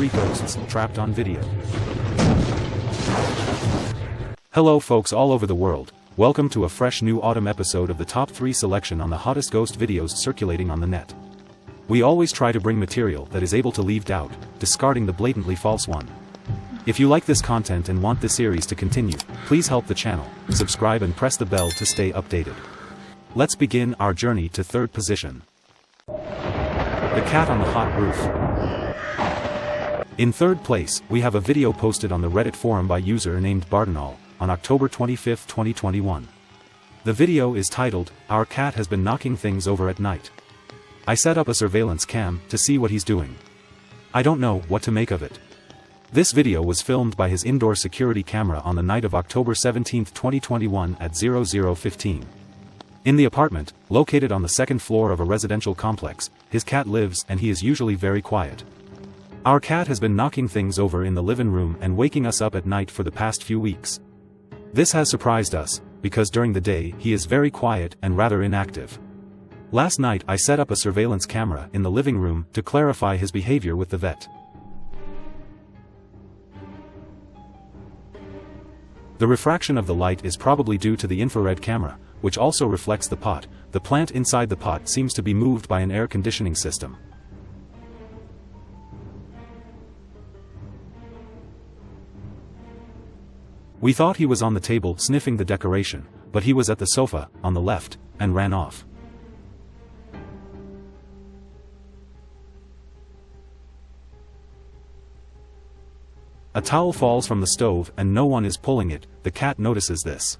3 ghosts trapped on video. Hello folks all over the world, welcome to a fresh new autumn episode of the top 3 selection on the hottest ghost videos circulating on the net. We always try to bring material that is able to leave doubt, discarding the blatantly false one. If you like this content and want this series to continue, please help the channel, subscribe and press the bell to stay updated. Let's begin our journey to third position. The Cat on the Hot Roof. In third place, we have a video posted on the Reddit forum by user named Bardinal, on October 25, 2021. The video is titled, Our cat has been knocking things over at night. I set up a surveillance cam to see what he's doing. I don't know what to make of it. This video was filmed by his indoor security camera on the night of October 17, 2021 at 0015. In the apartment, located on the second floor of a residential complex, his cat lives and he is usually very quiet. Our cat has been knocking things over in the living room and waking us up at night for the past few weeks. This has surprised us, because during the day he is very quiet and rather inactive. Last night I set up a surveillance camera in the living room to clarify his behavior with the vet. The refraction of the light is probably due to the infrared camera, which also reflects the pot, the plant inside the pot seems to be moved by an air conditioning system. We thought he was on the table sniffing the decoration, but he was at the sofa, on the left, and ran off. A towel falls from the stove and no one is pulling it, the cat notices this.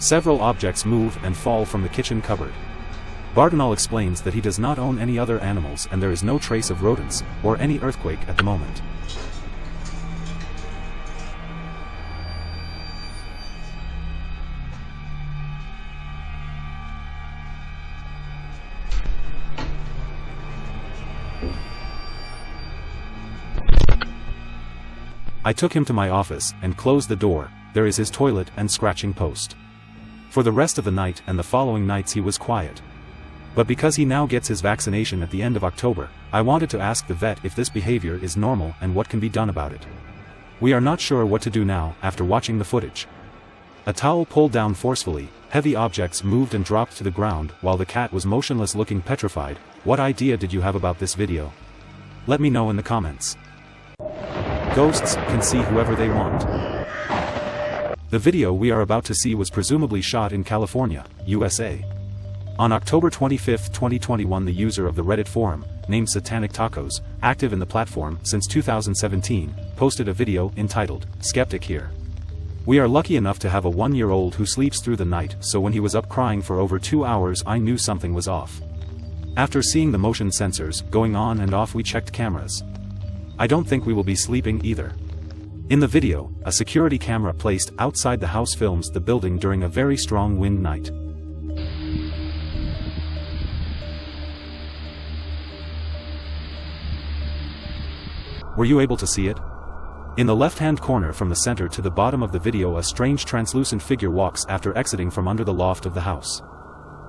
Several objects move and fall from the kitchen cupboard. Bardinal explains that he does not own any other animals and there is no trace of rodents, or any earthquake at the moment. I took him to my office and closed the door, there is his toilet and scratching post. For the rest of the night and the following nights he was quiet. But because he now gets his vaccination at the end of October, I wanted to ask the vet if this behavior is normal and what can be done about it. We are not sure what to do now after watching the footage. A towel pulled down forcefully, heavy objects moved and dropped to the ground while the cat was motionless looking petrified, what idea did you have about this video? Let me know in the comments. Ghosts can see whoever they want. The video we are about to see was presumably shot in California, USA. On October 25, 2021 the user of the Reddit forum, named Satanic Tacos, active in the platform since 2017, posted a video entitled, Skeptic Here. We are lucky enough to have a one-year-old who sleeps through the night so when he was up crying for over two hours I knew something was off. After seeing the motion sensors going on and off we checked cameras. I don't think we will be sleeping either. In the video, a security camera placed outside the house films the building during a very strong wind night. Were you able to see it? In the left-hand corner from the center to the bottom of the video a strange translucent figure walks after exiting from under the loft of the house.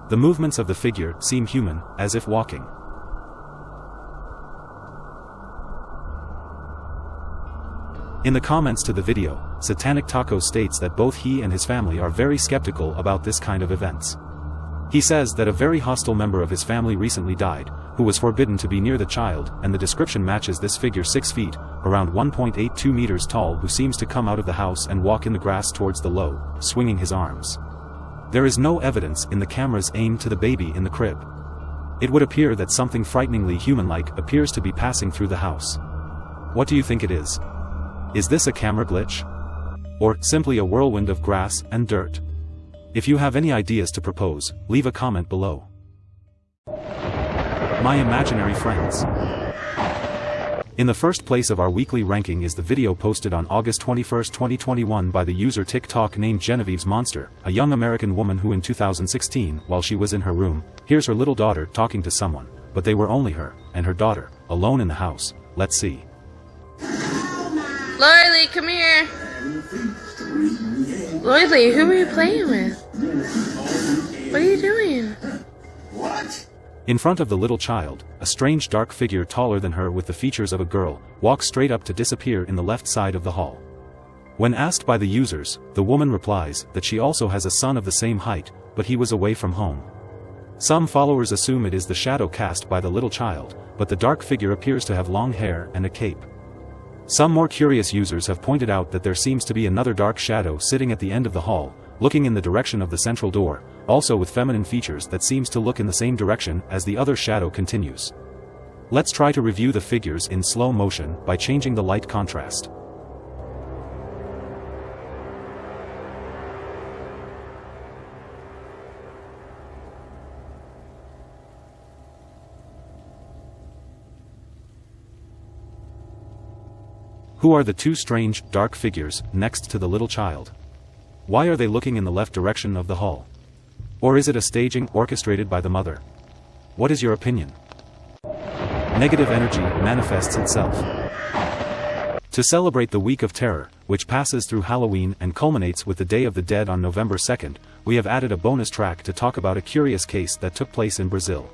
The movements of the figure seem human, as if walking. In the comments to the video, Satanic Taco states that both he and his family are very skeptical about this kind of events. He says that a very hostile member of his family recently died, who was forbidden to be near the child, and the description matches this figure 6 feet, around 1.82 meters tall who seems to come out of the house and walk in the grass towards the low, swinging his arms. There is no evidence in the cameras aimed to the baby in the crib. It would appear that something frighteningly human-like appears to be passing through the house. What do you think it is? Is this a camera glitch? Or, simply a whirlwind of grass and dirt? If you have any ideas to propose, leave a comment below. My imaginary friends. In the first place of our weekly ranking is the video posted on August 21, 2021 by the user TikTok named Genevieve's Monster, a young American woman who in 2016, while she was in her room, hears her little daughter talking to someone, but they were only her, and her daughter, alone in the house, let's see. Lily, come here. Lily, who are you playing with? What are you doing? What? In front of the little child, a strange dark figure taller than her with the features of a girl, walks straight up to disappear in the left side of the hall. When asked by the users, the woman replies that she also has a son of the same height, but he was away from home. Some followers assume it is the shadow cast by the little child, but the dark figure appears to have long hair and a cape. Some more curious users have pointed out that there seems to be another dark shadow sitting at the end of the hall, looking in the direction of the central door, also with feminine features that seems to look in the same direction as the other shadow continues. Let's try to review the figures in slow motion by changing the light contrast. Who are the two strange, dark figures, next to the little child? Why are they looking in the left direction of the hall? Or is it a staging orchestrated by the mother? What is your opinion? Negative energy manifests itself. To celebrate the Week of Terror, which passes through Halloween and culminates with the Day of the Dead on November 2nd, we have added a bonus track to talk about a curious case that took place in Brazil.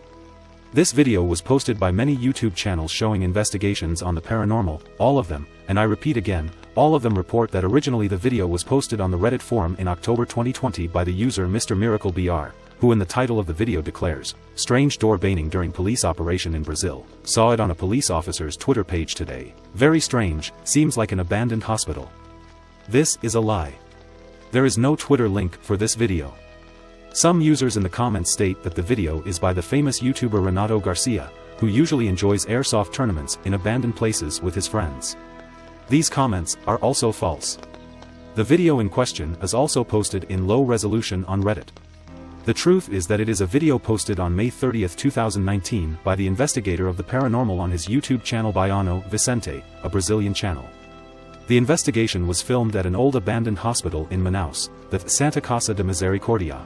This video was posted by many YouTube channels showing investigations on the paranormal, all of them, and I repeat again, all of them report that originally the video was posted on the Reddit forum in October 2020 by the user Mr. Miracle BR, who in the title of the video declares, Strange door banging during police operation in Brazil, saw it on a police officer's Twitter page today. Very strange, seems like an abandoned hospital. This is a lie. There is no Twitter link for this video. Some users in the comments state that the video is by the famous YouTuber Renato Garcia, who usually enjoys airsoft tournaments in abandoned places with his friends. These comments are also false. The video in question is also posted in low resolution on Reddit. The truth is that it is a video posted on May 30, 2019 by the investigator of the paranormal on his YouTube channel Baiano Vicente, a Brazilian channel. The investigation was filmed at an old abandoned hospital in Manaus, the Santa Casa de Misericordia.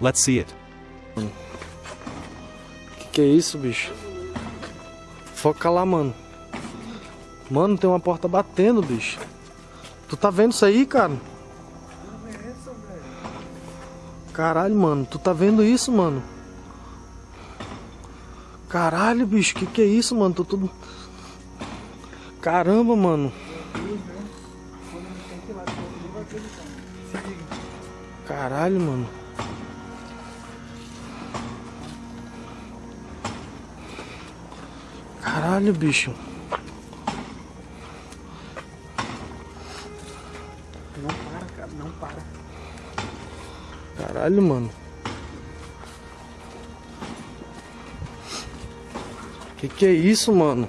Let's see it. Que que é isso, bicho? Foca lá, mano. Mano, tem uma porta batendo, bicho. Tu tá vendo isso aí, cara? Caralho, mano. Tu tá vendo isso, mano? Caralho, bicho. Que que é isso, mano? Tô tudo... Caramba, mano. Caralho, mano. Caralho, bicho. Não para, cara, não para. Caralho, mano. Que que é isso, mano?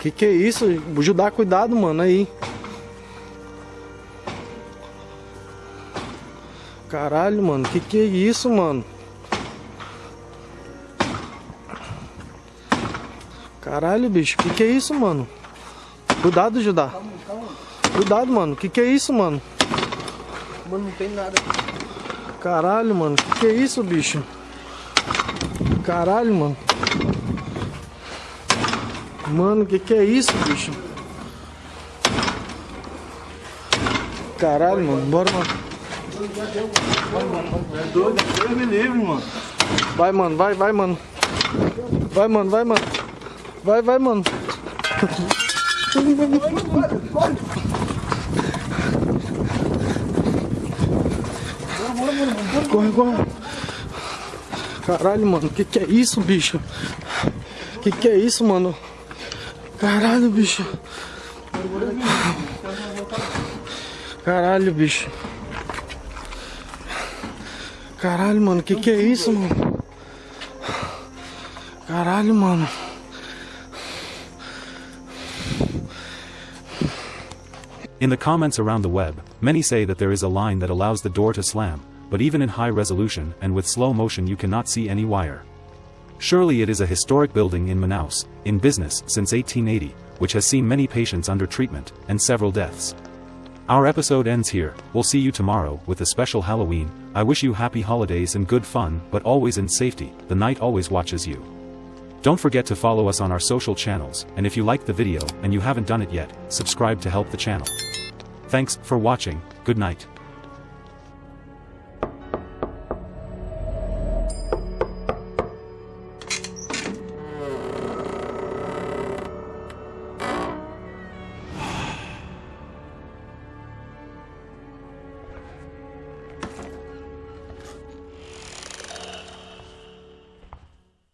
Que que é isso? Judá, cuidado, mano, aí. Caralho, mano, que que é isso, mano? Caralho, bicho, que que é isso, mano? Cuidado, Judá. Cuidado, mano, que que é isso, mano? Mano, não tem nada. Caralho, mano, que que é isso, bicho? Caralho, mano. Mano, que que é isso, bicho? Caralho, mano, bora, mano. Vai, mano, vai, vai, mano. Vai, mano, vai, mano. Vai, vai, mano. Corre, corre. Caralho, mano, que que é isso, bicho? Que que é isso, mano? Caralho, bicho. Caralho, bicho. Caralho, mano, que que é isso, mano? Caralho, mano. In the comments around the web, many say that there is a line that allows the door to slam, but even in high resolution and with slow motion you cannot see any wire. Surely it is a historic building in Manaus, in business since 1880, which has seen many patients under treatment, and several deaths. Our episode ends here, we'll see you tomorrow with a special Halloween, I wish you happy holidays and good fun but always in safety, the night always watches you. Don't forget to follow us on our social channels, and if you liked the video and you haven't done it yet, subscribe to help the channel. Thanks for watching, good night.